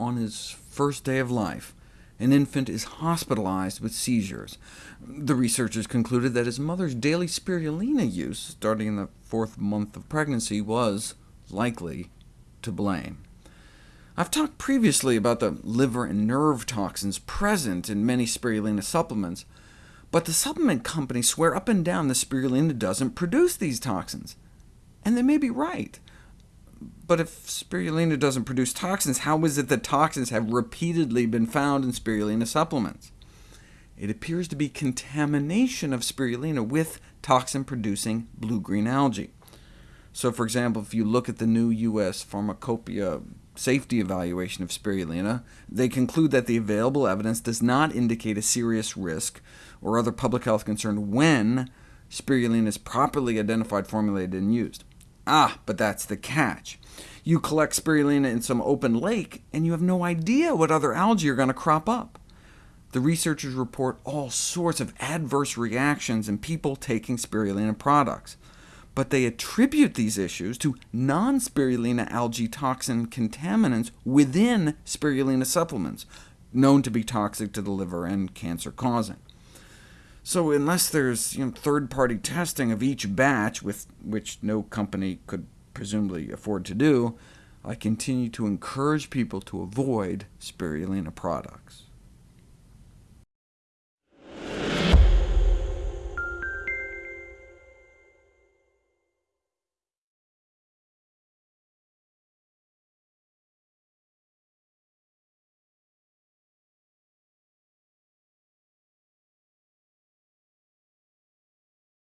on his first day of life, an infant is hospitalized with seizures. The researchers concluded that his mother's daily spirulina use, starting in the fourth month of pregnancy, was likely to blame. I've talked previously about the liver and nerve toxins present in many spirulina supplements, but the supplement companies swear up and down the spirulina doesn't produce these toxins. And they may be right. But if spirulina doesn't produce toxins, how is it that toxins have repeatedly been found in spirulina supplements? It appears to be contamination of spirulina with toxin-producing blue-green algae. So for example, if you look at the new U.S. Pharmacopoeia safety evaluation of spirulina, they conclude that the available evidence does not indicate a serious risk or other public health concern when spirulina is properly identified, formulated, and used. Ah, but that's the catch. You collect spirulina in some open lake, and you have no idea what other algae are going to crop up. The researchers report all sorts of adverse reactions in people taking spirulina products, but they attribute these issues to non-spirulina algae toxin contaminants within spirulina supplements, known to be toxic to the liver and cancer-causing. So unless there's you know, third-party testing of each batch, with which no company could presumably afford to do, I continue to encourage people to avoid spirulina products.